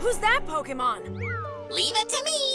Who's that Pokemon? Leave it to me.